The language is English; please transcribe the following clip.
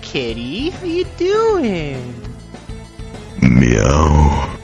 kitty. How you doing? Meow.